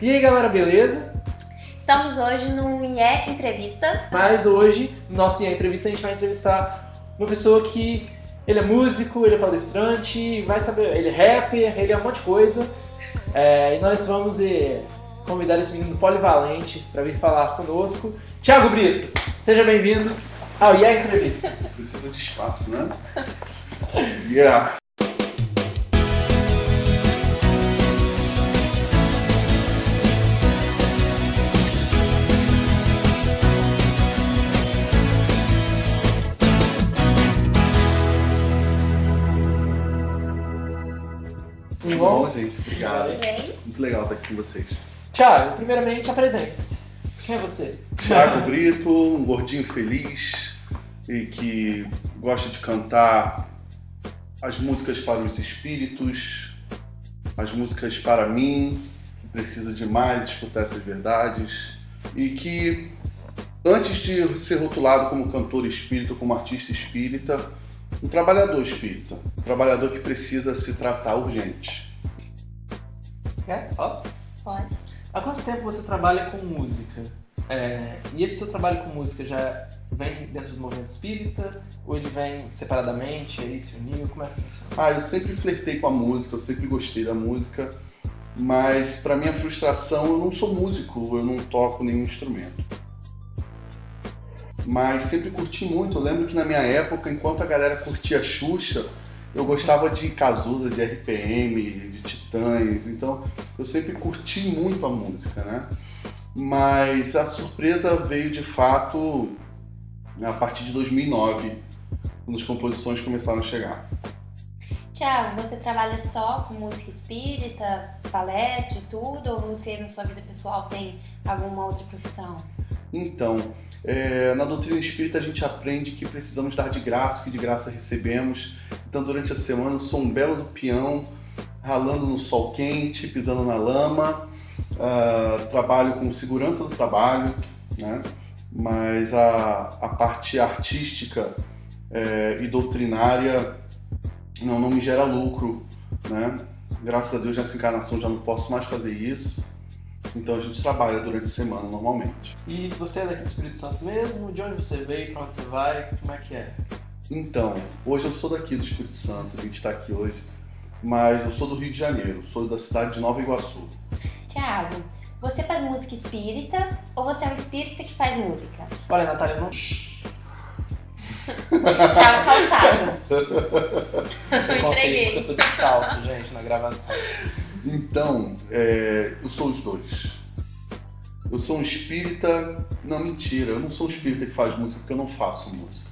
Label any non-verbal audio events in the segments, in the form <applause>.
E aí galera, beleza? Estamos hoje no IE Entrevista. Mas hoje, no nosso IE Entrevista, a gente vai entrevistar uma pessoa que ele é músico, ele é palestrante, vai saber, ele é rapper, ele é um monte de coisa. É, e nós vamos eh, convidar esse menino polivalente para vir falar conosco. Thiago Brito, seja bem-vindo ao IE Entrevista. Precisa de espaço, né? <laughs> Yeah. Com vocês. Thiago, primeiramente apresente-se. Quem é você? Thiago Brito, um gordinho feliz e que gosta de cantar as músicas para os espíritos, as músicas para mim, que precisa demais escutar essas verdades e que antes de ser rotulado como cantor espírita, como artista espírita, um trabalhador espírita, um trabalhador que precisa se tratar urgente. É? Posso? Pode. Há quanto tempo você trabalha com música? É, e esse seu trabalho com música já vem dentro do movimento espírita? Ou ele vem separadamente, aí se uniu? Como é que funciona? Ah, eu sempre flertei com a música, eu sempre gostei da música, mas para minha frustração eu não sou músico, eu não toco nenhum instrumento. Mas sempre curti muito. Eu lembro que na minha época, enquanto a galera curtia Xuxa, eu gostava de Cazuza, de RPM, de Titãs. Então eu sempre curti muito a música, né? Mas a surpresa veio de fato a partir de 2009, quando as composições começaram a chegar. Tiago, você trabalha só com música espírita, palestra e tudo? Ou você, na sua vida pessoal, tem alguma outra profissão? Então, é, na doutrina espírita a gente aprende que precisamos dar de graça, que de graça recebemos. Então, durante a semana eu sou um belo do peão, ralando no sol quente, pisando na lama. Ah, trabalho com segurança do trabalho, né? mas a, a parte artística é, e doutrinária não, não me gera lucro. Né? Graças a Deus, nessa encarnação já não posso mais fazer isso. Então a gente trabalha durante a semana normalmente. E você é daqui do Espírito Santo mesmo? De onde você veio? Pra onde você vai? Como é que é? Então, hoje eu sou daqui do Espírito Santo, a gente está aqui hoje, mas eu sou do Rio de Janeiro, sou da cidade de Nova Iguaçu. Tiago, você faz música espírita ou você é um espírita que faz música? Olha, Natália, não... <laughs> Tiago Calçado. Eu Preconceito porque entreguei. eu tô descalço, gente, na gravação. Então, é, eu sou os dois. Eu sou um espírita. Não, mentira, eu não sou um espírita que faz música porque eu não faço música.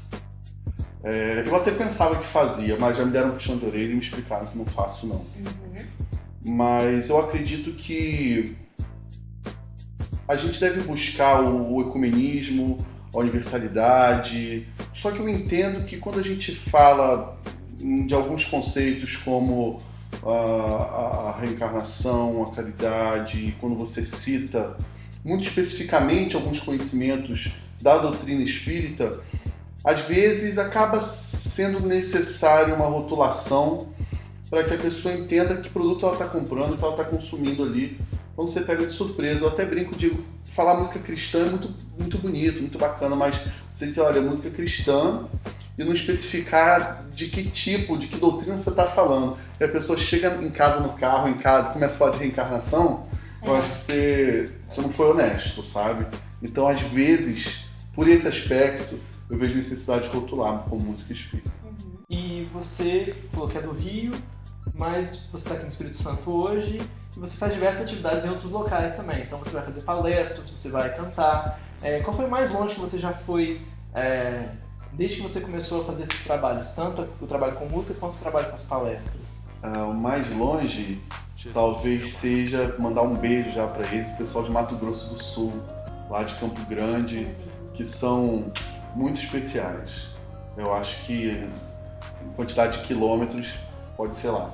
É, eu até pensava que fazia, mas já me deram um puxão de orelha e me explicaram que não faço, não. Uhum. Mas eu acredito que a gente deve buscar o, ecumenismo, a universalidade. Só que eu entendo que quando a gente fala hum, de alguns conceitos como a, a reencarnação, a caridade, quando você cita muito especificamente alguns conhecimentos da doutrina espírita, às vezes acaba sendo necessário uma rotulação para que a pessoa entenda que produto ela está comprando, que ela está consumindo ali. Quando você pega de surpresa, eu até brinco de falar música cristã é muito, muito bonito, muito bacana, mas você dizer, olha, música cristã e não especificar de que tipo, de que doutrina você está falando. E a pessoa chega em casa, no carro, em casa, começa a falar de reencarnação, eu acho que você, você não foi honesto, sabe? Então, às vezes, por esse aspecto, eu vejo necessidade de rotular como música espírita. Uhum. E você falou que é do Rio, mas você está aqui no Espírito Santo hoje e você faz diversas atividades em outros locais também. Então você vai fazer palestras, você vai cantar. É, qual foi o mais longe que você já foi é, desde que você começou a fazer esses trabalhos? Tanto o trabalho com música quanto o trabalho com as palestras? Ah, o mais longe talvez seja mandar um beijo já para eles, o pessoal de Mato Grosso do Sul, lá de Campo Grande, que são muito especiais. Eu acho que quantidade de quilômetros pode ser lá.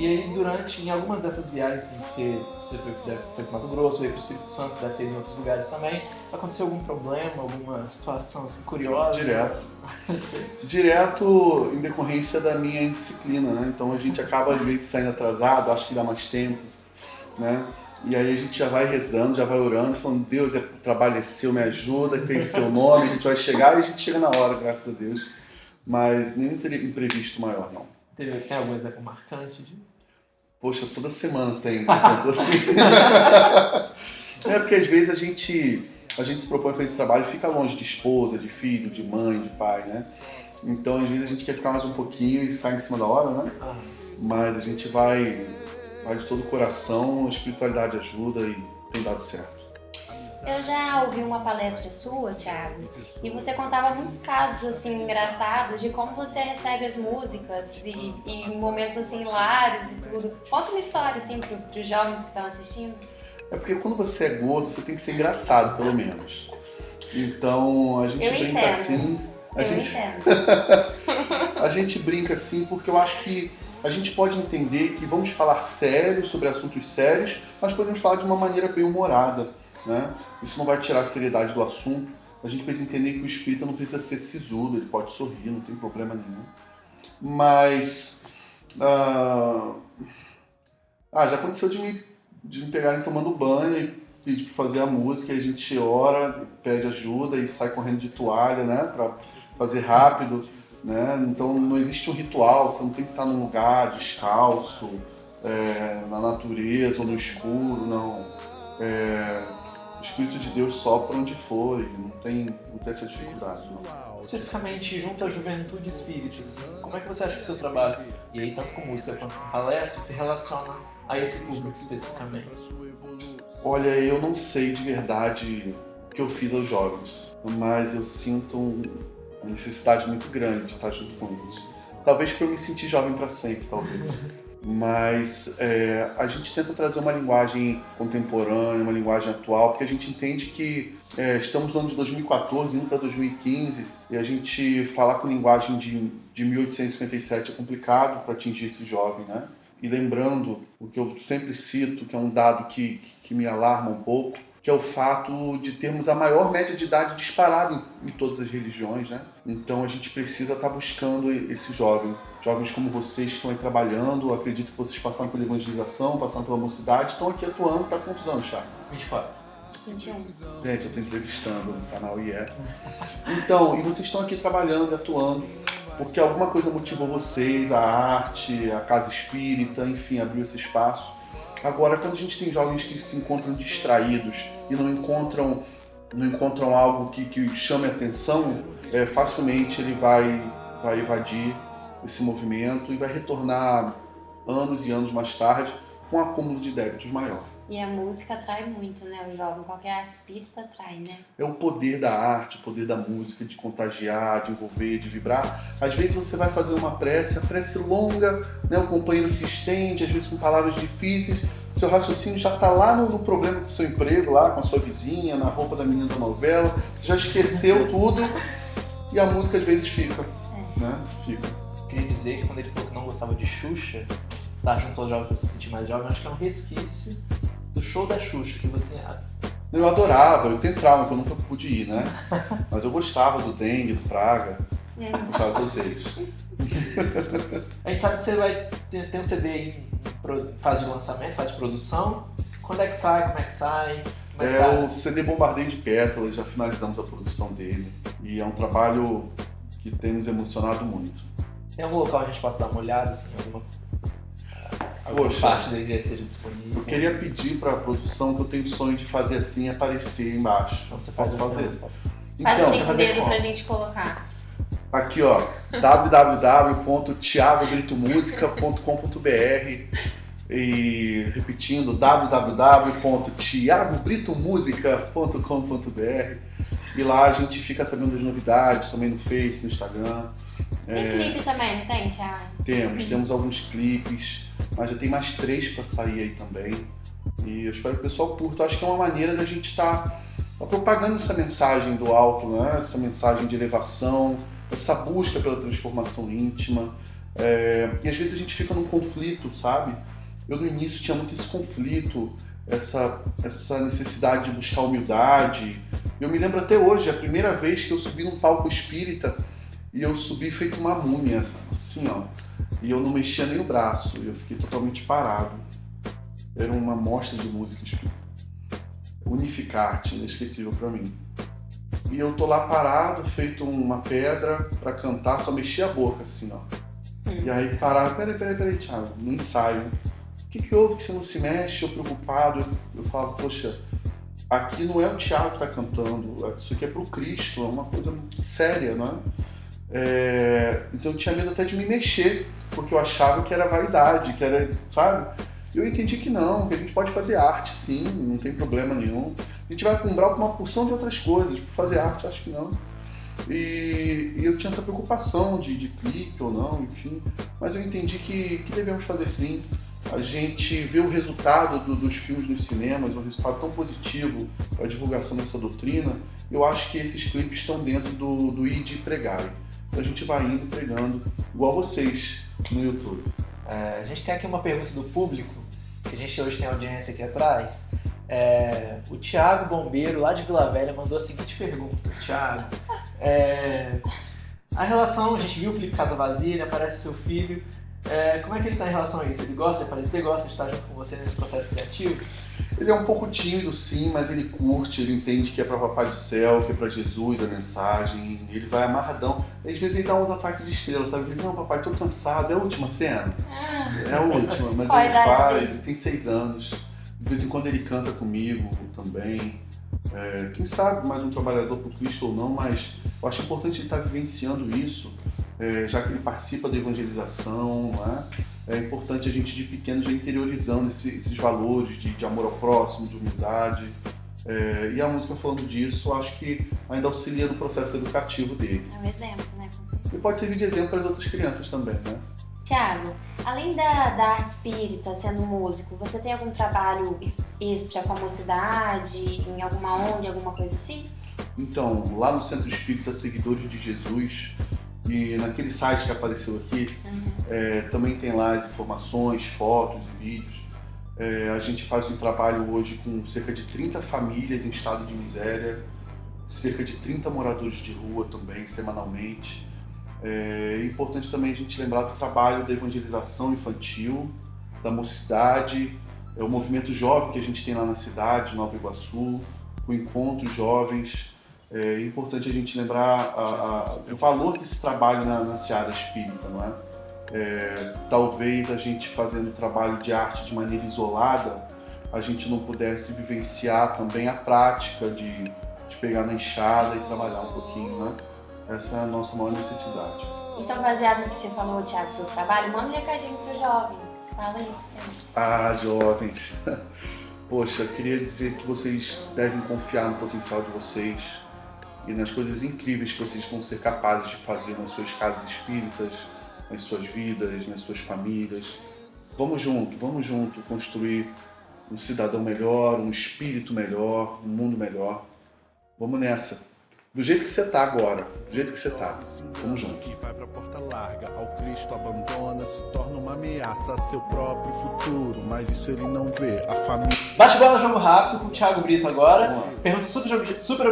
E aí, durante, em algumas dessas viagens, assim, porque você foi, foi para Mato Grosso, veio para o Espírito Santo, deve ter em outros lugares também, aconteceu algum problema, alguma situação assim, curiosa? Direto. <laughs> Direto em decorrência da minha indisciplina, né? Então a gente acaba às vezes saindo atrasado, acho que dá mais tempo, né? E aí a gente já vai rezando, já vai orando, falando, Deus, é, trabalho é seu, me ajuda, tem seu nome, a gente vai chegar e a gente chega na hora, graças a Deus. Mas nenhum imprevisto maior, não. Tem algum exemplo marcante de... Poxa, toda semana tem um exemplo assim. <laughs> é porque às vezes a gente, a gente se propõe a fazer esse trabalho e fica longe de esposa, de filho, de mãe, de pai, né? Então às vezes a gente quer ficar mais um pouquinho e sai em cima da hora, né? Ah. Mas a gente vai vai de todo o coração, a espiritualidade ajuda e tem dado certo. Eu já ouvi uma palestra sua, Thiago, e você contava muitos casos assim engraçados de como você recebe as músicas e, e momentos assim hilários e tudo. Conta uma história assim para os jovens que estão assistindo. É porque quando você é gordo, você tem que ser engraçado, pelo menos. Então a gente eu brinca entendo. assim. A eu gente... <laughs> a gente brinca assim porque eu acho que a gente pode entender que vamos falar sério sobre assuntos sérios, mas podemos falar de uma maneira bem humorada. Né? Isso não vai tirar a seriedade do assunto. A gente precisa entender que o espírita não precisa ser sisudo, ele pode sorrir, não tem problema nenhum. Mas. Uh... Ah, já aconteceu de me, de me pegarem tomando banho e pedir para fazer a música, a gente ora, pede ajuda e sai correndo de toalha, né? Para fazer rápido. Né? Então não existe um ritual, você não tem que estar num lugar descalço, é, na natureza ou no escuro, não. É, o Espírito de Deus sopra onde for e não tem, não tem essa dificuldade. Não. Especificamente junto à juventude espírita, como é que você acha que o seu trabalho, e aí tanto com música quanto com palestra, se relaciona a esse público especificamente? Olha, eu não sei de verdade o que eu fiz aos jovens, mas eu sinto um, uma necessidade muito grande de estar junto com eles. Talvez para eu me sentir jovem para sempre, talvez. Mas é, a gente tenta trazer uma linguagem contemporânea, uma linguagem atual, porque a gente entende que é, estamos no ano de 2014, indo para 2015, e a gente falar com linguagem de, de 1857 é complicado para atingir esse jovem, né? E lembrando o que eu sempre cito, que é um dado que, que me alarma um pouco, que é o fato de termos a maior média de idade disparada em, em todas as religiões, né? Então a gente precisa estar tá buscando esse jovem. Jovens como vocês que estão aí trabalhando, acredito que vocês passaram pela evangelização, passaram pela mocidade, estão aqui atuando, tá quantos anos, Chá? 24. 21. Gente, eu estou entrevistando no canal IE. Então, e vocês estão aqui trabalhando, atuando, porque alguma coisa motivou vocês, a arte, a casa espírita, enfim, abriu esse espaço. Agora, quando a gente tem jovens que se encontram distraídos e não encontram, não encontram algo que, que chame a atenção, é, facilmente ele vai, vai evadir esse movimento e vai retornar anos e anos mais tarde com um acúmulo de débitos maior. E a música atrai muito, né? O jovem, qualquer arte espírita atrai, né? É o poder da arte, o poder da música, de contagiar, de envolver, de vibrar. Às vezes você vai fazer uma prece, a prece longa, né? o companheiro se estende, às vezes com palavras difíceis, seu raciocínio já está lá no, no, problema do seu emprego, lá com a sua vizinha, na roupa da menina da novela, você já esqueceu tudo e a música às vezes fica, é. né? Fica. Queria dizer que quando ele falou que não gostava de Xuxa, estar junto aos jovens para se sentir mais jovem, acho que é um resquício do show da Xuxa, que você. Eu adorava, eu tenho trauma, que eu nunca pude ir, né? <laughs> Mas eu gostava do Dengue, do Praga. É. Gostava de todos eles. A gente sabe que você vai ter, ter um CD em fase de lançamento, fase de produção. Quando é que sai? Como é que sai? É, é tá? o CD Bombardeio de Pétalas, já finalizamos a produção dele. E é um trabalho que tem nos emocionado muito. Tem algum local que a gente possa dar uma olhada, assim, alguma Poxa, parte dele já esteja disponível. Eu queria pedir para a produção que eu tenho sonho de fazer assim aparecer embaixo. Então você faz Posso fazer? Assim, então, faz cinco dedos pra gente colocar. Aqui, ó, <laughs> www.tiagogritomusica.com.br e repetindo, www.tiagobritomusica.com.br e lá a gente fica sabendo das novidades também no Face, no Instagram. Tem é... clipe também, não tem, Thiago? Temos, temos alguns clipes, mas já tem mais três para sair aí também. E eu espero que o pessoal curta. Eu acho que é uma maneira da gente estar tá, tá propagando essa mensagem do alto, né? essa mensagem de elevação, essa busca pela transformação íntima. É... E às vezes a gente fica num conflito, sabe? Eu no início tinha muito esse conflito, essa, essa necessidade de buscar humildade. Eu me lembro até hoje, a primeira vez que eu subi num palco espírita, e eu subi feito uma múmia, assim, ó. E eu não mexia nem o braço, eu fiquei totalmente parado. era uma mostra de música espírita. Unificarte, inesquecível para mim. E eu tô lá parado, feito uma pedra para cantar, só mexia a boca assim, ó. Hum. E aí pararam, peraí, peraí, peraí, Thiago, no ensaio. O que, que houve que você não se mexe? Eu preocupado, eu, falo, poxa, aqui não é o Thiago que está cantando, isso aqui é pro Cristo, é uma coisa séria, não é? Então eu tinha medo até de me mexer, porque eu achava que era vaidade, que era, sabe? Eu entendi que não, que a gente pode fazer arte sim, não tem problema nenhum. A gente vai comprar uma porção de outras coisas, tipo, fazer arte acho que não. E, e, eu tinha essa preocupação de, de clipe ou não, enfim. Mas eu entendi que, que devemos fazer sim. A gente vê o resultado do, dos filmes nos cinemas, um resultado tão positivo para a divulgação dessa doutrina. Eu acho que esses clipes estão dentro do, do ID Pregai. Então a gente vai indo pregando, igual vocês no YouTube. É, a gente tem aqui uma pergunta do público, que a gente hoje tem audiência aqui atrás. É, o Thiago Bombeiro, lá de Vila Velha, mandou a seguinte pergunta. Thiago, é, a relação, a gente viu o clipe Casa Vazia, ele aparece o seu filho. É, como é que ele está em relação a isso? Ele gosta de aparecer, gosta de estar junto com você nesse processo criativo? Ele é um pouco tímido, sim, mas ele curte, ele entende que é para Papai do Céu, que é para Jesus a mensagem, ele vai amarradão. Às vezes ele dá uns ataques de estrela, sabe? Ele, não, papai, tô cansado, é a última cena. Ah. É a última, mas ele faz, ele tem seis anos. De vez em quando ele canta comigo também. É, quem sabe mais um trabalhador por Cristo ou não, mas eu acho importante ele estar vivenciando isso é, já que ele participa da evangelização, é? é importante a gente de pequeno já interiorizando esse, esses valores de, de, amor ao próximo, de humildade. É, e a música falando disso, acho que ainda auxilia no processo educativo dele. É um exemplo, né? E pode servir de exemplo para as outras crianças também, né? Tiago, além da, da arte espírita, sendo músico, você tem algum trabalho extra com a mocidade, em alguma ONG, alguma coisa assim? Então, lá no Centro Espírita Seguidores de Jesus, e naquele site que apareceu aqui, uhum. é, também tem lá as informações, fotos e vídeos. É, a gente faz um trabalho hoje com cerca de 30 famílias em estado de miséria, cerca de 30 moradores de rua também, semanalmente. É, é importante também a gente lembrar do trabalho da evangelização infantil, da mocidade, é o movimento jovem que a gente tem lá na cidade, Nova Iguaçu, o encontro jovens, é importante a gente lembrar a, a, o valor desse trabalho na, na seara espírita, não é? é? Talvez a gente fazendo trabalho de arte de maneira isolada, a gente não pudesse vivenciar também a prática de, de pegar na enxada e trabalhar um pouquinho, né? Essa é a nossa maior necessidade. Então, baseado no que você falou, Tiago, do seu trabalho, manda um recadinho pro jovem. Fala isso pra mim. Ah, jovens. <laughs> Poxa, queria dizer que vocês devem confiar no potencial de vocês, e nas coisas incríveis que vocês vão ser capazes de fazer nas suas casas espíritas, nas suas vidas, nas suas famílias. Vamos junto, vamos junto construir um cidadão melhor, um espírito melhor, um mundo melhor. Vamos nessa. Do jeito que você está agora, do jeito que você está. Vamos junto. Que vai pra porta larga, ao Cristo abandona, se torna uma ameaça a seu próprio futuro, mas isso ele não vê. A família. Bate bola jogo rápido com o Thiago Brito agora. Pergunta super, super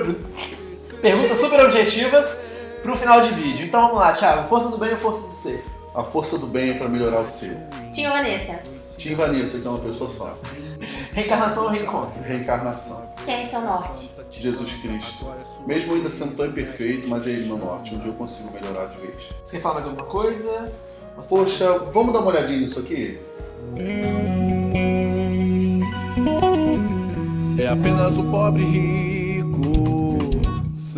perguntas super objetivas para o final de vídeo. Então vamos lá, Thiago. Força do bem ou força do ser? A força do bem é para melhorar o ser. Tinha Vanessa. Tinha Vanessa, que é uma pessoa só. Reencarnação ou reencontro? Reencarnação. Quem é seu norte? Jesus Cristo. Mesmo ainda sendo tão imperfeito, mas é Ele meu norte. Um dia eu consigo melhorar de vez. Você quer falar mais alguma coisa? Você... Poxa, vamos dar uma olhadinha nisso aqui? É apenas o pobre rico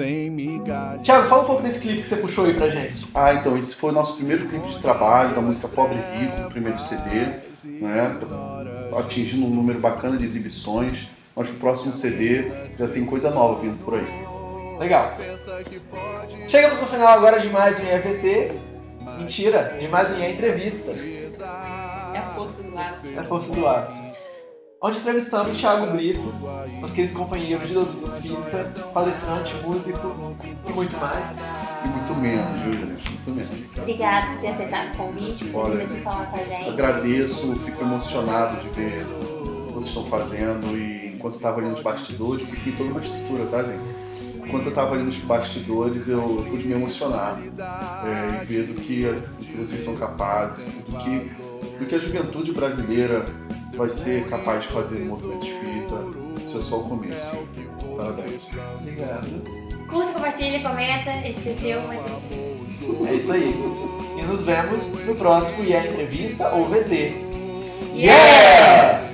sem migalha. Tiago, fala um pouco desse clipe que você puxou aí pra gente. Ah, então, esse foi o nosso primeiro clipe de trabalho da música Pobre e Rico, o primeiro CD, né? Atingindo um número bacana de exibições. Acho que o próximo CD já tem coisa nova vindo por aí. Legal. Chegamos no final agora de mais um EVT. Mentira, de mais um Entrevista. É a força do ar. É a força do ar onde entrevistamos Thiago Brito, nosso querido companheiro de doutrina espírita, palestrante, músico e muito mais. E muito menos, viu, gente? Muito menos. Obrigada por ter aceitado o convite, por vir aqui falar com a gente. Agradeço, fico emocionado de ver o que vocês estão fazendo e enquanto eu estava ali nos bastidores, fiquei toda uma estrutura, tá, gente? Enquanto eu estava ali nos bastidores, eu pude me emocionar é, e ver do que, do que vocês são capazes, do que e que a juventude brasileira vai ser capaz de fazer no movimento espírita. Isso é só o começo. Parabéns. Obrigado. Curta, compartilha, comenta. Esqueceu, mas é isso. É isso aí. E nos vemos no próximo IE Entrevista ou VT. Yeah!